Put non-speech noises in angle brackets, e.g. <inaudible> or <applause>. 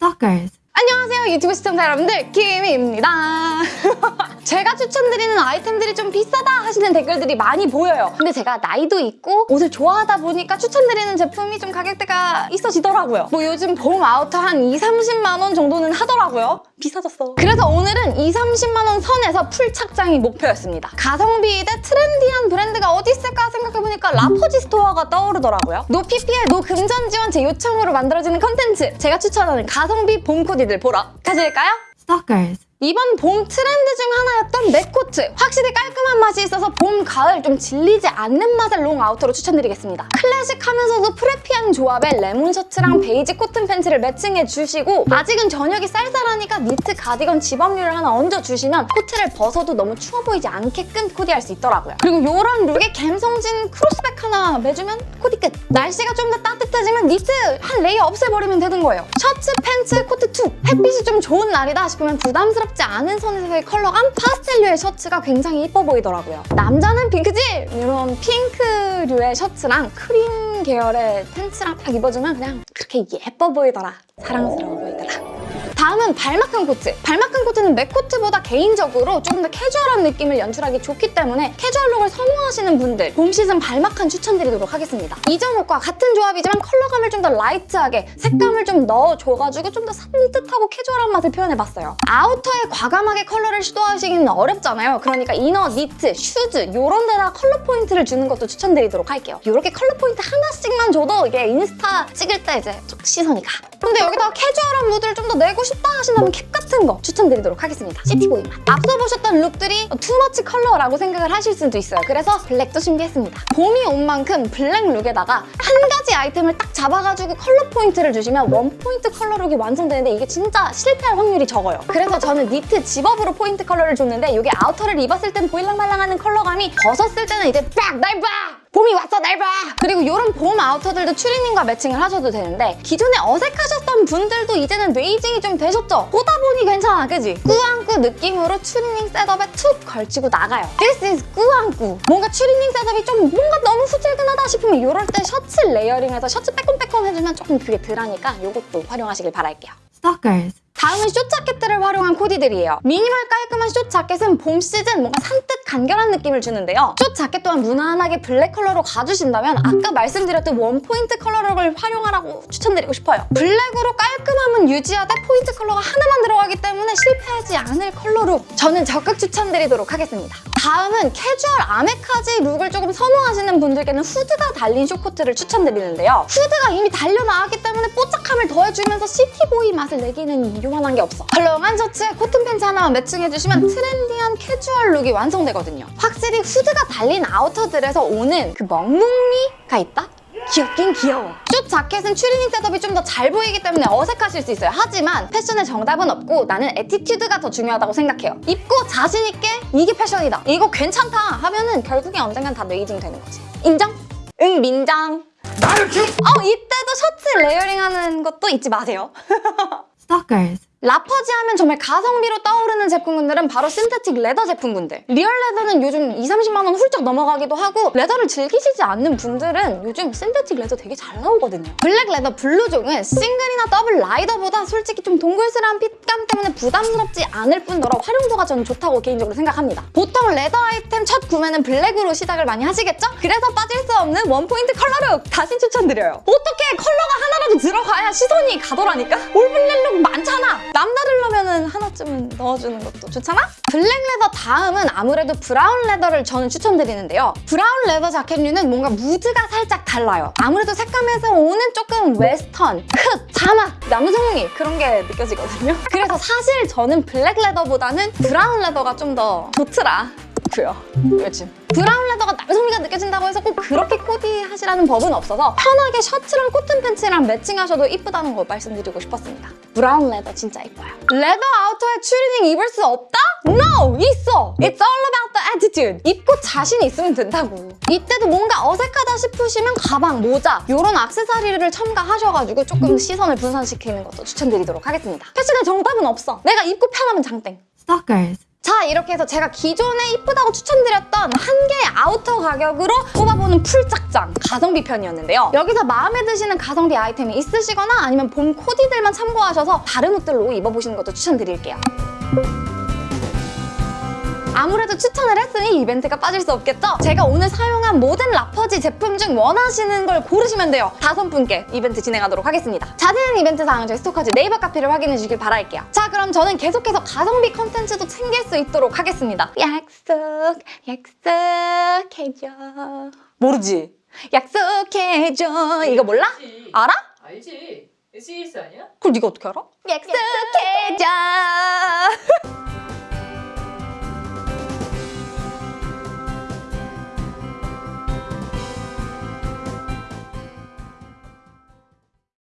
Stalkers. 안녕하세요 유튜브 시청자 여러분들. 김희입니다. <laughs> 제가 추천드리는 아이템들이 좀 비싸다 하시는 댓글들이 많이 보여요. 근데 제가 나이도 있고 옷을 좋아하다 보니까 추천드리는 제품이 좀 가격대가 있어지더라고요. 뭐 요즘 봄 아우터 한 2, 30만 원 정도는 하더라고요. 비싸졌어. 그래서 오늘은 2, 30만 원 선에서 풀 착장이 목표였습니다. 가성비 대 트렌디한 브랜드가 어디 있을까 생각해보니까 라퍼지 스토어가 떠오르더라고요. no PPL no 금전 지원 제 요청으로 만들어지는 컨텐츠. 제가 추천하는 가성비 봄 코디 들 보러 가실까요? Stalkers. 이번 봄 트렌드 중 하나였던 맥코트 확실히 깔끔한 맛이 있어서 봄, 가을 좀 질리지 않는 맛의 롱 아우터로 추천드리겠습니다. 클래식하면서도 preppy한 조합의 레몬 셔츠랑 베이지 코튼 팬츠를 매칭해 주시고 아직은 저녁이 쌀쌀하니까 니트 가디건 집업류를 하나 얹어주시면 코트를 벗어도 너무 추워 보이지 않게끔 코디할 수 있더라고요. 그리고 이런 룩에 감성진 크로스백 하나 매주면 코디 끝. 날씨가 좀 더 따뜻해지면 니트 한 layer 없애버리면 되는 거예요. 셔츠, 팬츠, 코트 툭 햇빛이 좀 좋은 날이다 싶으면 부담스럽 지 않은 선에서의 컬러감 파스텔류의 셔츠가 굉장히 예뻐 보이더라고요. 남자는 핑크지? 이런 핑크류의 셔츠랑 크림 계열의 팬츠랑 딱 입어주면 그냥 그렇게 예뻐 보이더라. 사랑스러워 보이더라 다음은 발막한 코트. 발막한 코트는 맥 코트보다 개인적으로 조금 더 캐주얼한 느낌을 연출하기 좋기 때문에 캐주얼룩을 선호하시는 분들 봄 시즌 발막한 추천드리도록 하겠습니다. 이전 옷과 같은 조합이지만 컬러감을 좀 더 light하게 색감을 좀 넣어줘가지고 좀 더 산뜻하고 캐주얼한 맛을 표현해봤어요. 아우터에 과감하게 컬러를 시도하시기는 어렵잖아요. 그러니까 inner, 니트, 슈즈 이런 데다 컬러 포인트를 주는 것도 추천드리도록 할게요. 이렇게 컬러 포인트 하나씩만 줘도 이게 인스타 찍을 때 이제 좀 시선이 가. 근데 여기다가 캐주얼한 무드를 좀 더 내고 싶다 하신다면 캡 같은 거 추천드리도록 하겠습니다. city boy 맛. 앞서 보셨던 룩들이 too much 컬러라고 생각을 하실 수도 있어요. 그래서 블랙도 준비했습니다. 봄이 온 만큼 블랙 룩에다가 한 가지 아이템을 딱 잡아가지고 컬러 포인트를 주시면 원 포인트 컬러 룩이 완성되는데 이게 진짜 실패할 확률이 적어요. 그래서 저는 니트 집업으로 포인트 컬러를 줬는데 이게 아우터를 입었을 땐 보일랑말랑하는 컬러감이 벗었을 때는 이제 빡! 날 봐! 봄이 왔어 날 봐! 그리고 이런 봄 아우터들도 추리닝과 매칭을 하셔도 되는데 기존에 어색하셨던 분들도 이제는 aging이 좀 되셨죠? 보다 보니 괜찮아 그지? 꾸안꾸 느낌으로 추리닝 셋업에 툭 걸치고 나가요 This is 꾸안꾸 뭔가 추리닝 셋업이 좀 뭔가 너무 후질근하다 싶으면 이럴 때 셔츠 layering해서 셔츠 빼꼼빼꼼 해주면 조금 그게 덜하니까 이것도 활용하시길 바랄게요 Stalkers. 다음은 숏 자켓들을 활용한 코디들이에요. 미니멀 깔끔한 숏 자켓은 봄 시즌 뭔가 산뜻 간결한 느낌을 주는데요. 숏 자켓 또한 무난하게 블랙 컬러로 가주신다면 아까 말씀드렸던 원 포인트 컬러를 활용하라고 추천드리고 싶어요. 블랙으로 깔끔함은 유지하되 포인트 컬러가 하나만 들어가기 때문에 실패하지 않을 컬러로 저는 적극 추천드리도록 하겠습니다. 다음은 캐주얼 아메카지 look을 조금 선호하시는 분들께는 후드가 달린 숏코트를 추천드리는데요. 후드가 이미 달려나왔기 때문에 뽀짝함을 더해주면서 city boy 맛을 내기는 요 만한 게 없어. 헐렁한 셔츠에 cotton 팬츠 하나만 matching해주시면 trendy한 캐주얼 look이 완성되거든요. 확실히 후드가 달린 outer들에서 오는 그 멍뭉미가 있다? 귀엽긴 귀여워. 숏 자켓은 추리닝 setup이 좀 더 잘 보이기 때문에 어색하실 수 있어요. 하지만 패션의 정답은 없고 나는 attitude가 더 중요하다고 생각해요. 입고 자신 있게 이게 패션이다. 이거 괜찮다 하면은 결국에 언젠간 다 레이징 되는 거지. 인정? 응 민정. 어 이때도 셔츠 layering 하는 것도 잊지 마세요. <laughs> Stalkers. 라퍼지 하면 정말 가성비로 떠오르는 제품군들은 바로 synthetic leather 제품군들. real leather는 요즘 2, 30만 원 훌쩍 넘어가기도 하고 leather를 즐기시지 않는 분들은 요즘 synthetic leather 되게 잘 나오거든요. black leather 블루종은 싱글이나 더블 rider보다 솔직히 좀 동글스러운 fit감 때문에 부담스럽지 않을 뿐더러 활용도가 저는 좋다고 개인적으로 생각합니다. 보통 leather 아이템 첫 구매는 black으로 시작을 많이 하시겠죠? 그래서 빠질 수 없는 one point color look 다시 추천드려요. 어떻게 컬러가 하나라도 들어가야 시선이 가더라니까? all black look 많잖아. 남다르려면 하나쯤은 넣어주는 것도 좋잖아? black leather 다음은 아무래도 brown leather를 저는 추천드리는데요. brown leather 자켓류는 뭔가 무드가 살짝 달라요. 아무래도 색감에서 오는 조금 웨스턴, 흙, 사막, 남성미 그런 게 느껴지거든요. 그래서 사실 저는 black leather보다는 brown leather가 좀 더 좋더라. 고요. 요즘 brown leather가 남성미가 느껴진다고 해서 꼭 그렇게 코디하시라는 법은 없어서 편하게 셔츠랑 cotton 팬츠랑 matching하셔도 이쁘다는 거 말씀드리고 싶었습니다. brown leather 진짜 이뻐요. 레더 아우터에 추리닝 입을 수 없다? No! 있어! It's all about the attitude. 입고 자신 있으면 된다고. 이때도 뭔가 어색하다 싶으시면 가방, 모자 이런 액세서리를 첨가하셔가지고 조금 시선을 분산시키는 것도 추천드리도록 하겠습니다. 패션의 정답은 없어. 내가 입고 편하면 장땡. Stalkers. 자 이렇게 해서 제가 기존에 이쁘다고 추천드렸던 한 개의 outer 가격으로 뽑아보는 full착장 가성비 편이었는데요. 여기서 마음에 드시는 가성비 아이템이 있으시거나 아니면 봄 코디들만 참고하셔서 다른 옷들로 입어보시는 것도 추천드릴게요. 아무래도 추천을 했으니 이벤트가 빠질 수 없겠죠? 제가 오늘 사용한 모든 라퍼지 제품 중 원하시는 걸 고르시면 돼요. 다섯 분께 이벤트 진행하도록 하겠습니다. 자세한 이벤트 사항은 저희 스토커즈 네이버 카페를 확인해 주길 바랄게요. 자 그럼 저는 계속해서 가성비 컨텐츠도 챙길 수 있도록 하겠습니다. 약속, 약속해줘. 모르지? 약속해줘. 이거 몰라? 알지. 알아? 알지. SES 아니야? 그걸 네가 어떻게 알아? 약속해줘.